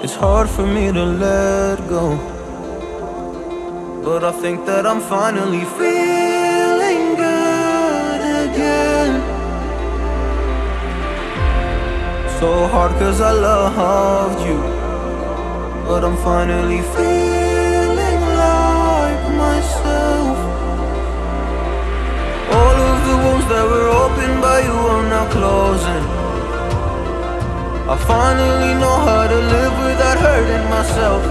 It's hard for me to let go. But I think that I'm finally feeling good again. So hard cause I loved you. But I'm finally feeling like myself. All of the wounds that were opened by you are now closing. I finally know how to live without hurting myself.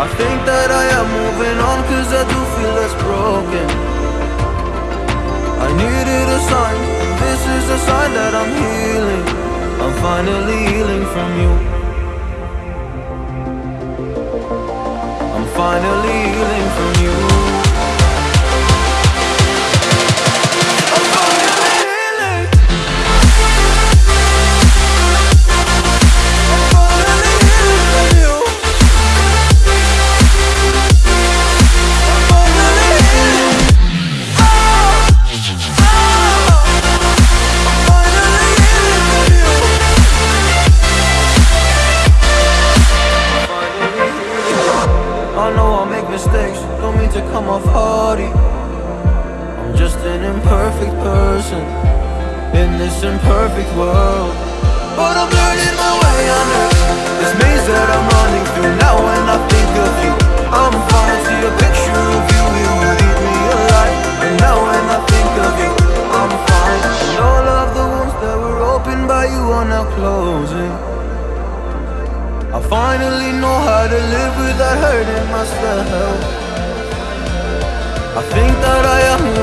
I think that I am moving on cause I do feel less broken. I needed a sign, this is a sign that I'm healing. I'm finally healing from you. Know I make mistakes, don't mean to come off hardy. I'm just an imperfect person in this imperfect world. But I'm learning my way under this maze that I'm running through. Now when I think of you, I'm fine. See a picture of you, it would eat me alive. And now when I think of you, I'm fine. And all of the wounds that were opened by you are now closing. I finally know how to without hurting myself. I think that I am